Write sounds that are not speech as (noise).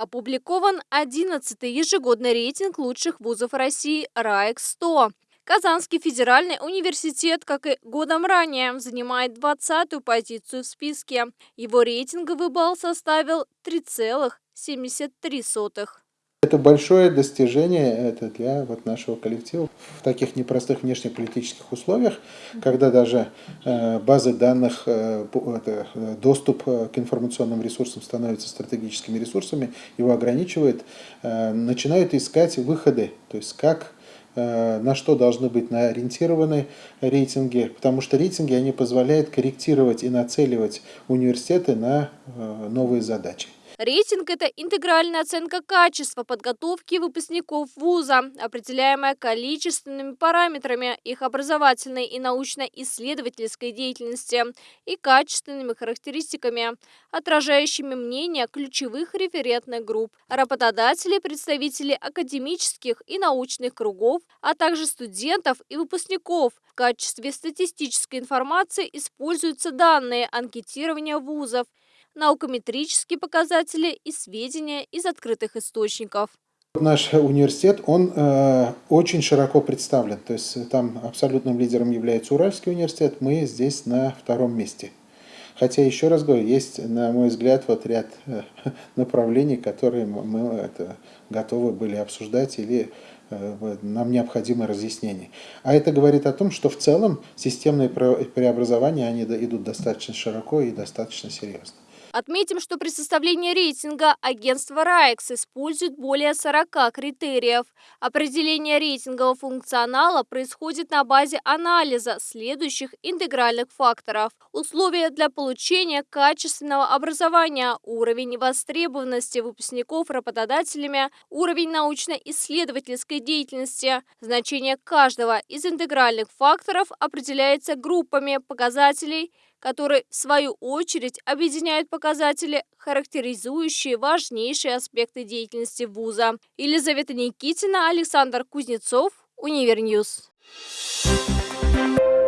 Опубликован 11-й ежегодный рейтинг лучших вузов России «РАЭК-100». Казанский федеральный университет, как и годом ранее, занимает 20-ю позицию в списке. Его рейтинговый балл составил 3,73. Это большое достижение это для вот нашего коллектива в таких непростых внешнеполитических условиях, когда даже э, базы данных, э, доступ к информационным ресурсам становится стратегическими ресурсами, его ограничивает, э, начинают искать выходы, то есть как на что должны быть ориентированы рейтинги, потому что рейтинги они позволяют корректировать и нацеливать университеты на новые задачи. Рейтинг – это интегральная оценка качества подготовки выпускников вуза, определяемая количественными параметрами их образовательной и научно-исследовательской деятельности и качественными характеристиками, отражающими мнение ключевых референтных групп, работодателей, представителей академических и научных кругов, а также студентов и выпускников. В качестве статистической информации используются данные анкетирования вузов, наукометрические показатели и сведения из открытых источников. Наш университет, он э, очень широко представлен, то есть там абсолютным лидером является Уральский университет, мы здесь на втором месте. Хотя, еще раз говорю, есть, на мой взгляд, вот ряд э, (laughs) направлений, которые мы это, готовы были обсуждать или э, нам необходимо разъяснение. А это говорит о том, что в целом системные преобразования они идут достаточно широко и достаточно серьезно. Отметим, что при составлении рейтинга агентство РАЭКС использует более 40 критериев. Определение рейтингового функционала происходит на базе анализа следующих интегральных факторов. Условия для получения качественного образования, уровень востребованности выпускников работодателями, уровень научно-исследовательской деятельности. Значение каждого из интегральных факторов определяется группами показателей – которые, в свою очередь, объединяют показатели, характеризующие важнейшие аспекты деятельности вуза. Елизавета Никитина, Александр Кузнецов, Univer News. Thank you.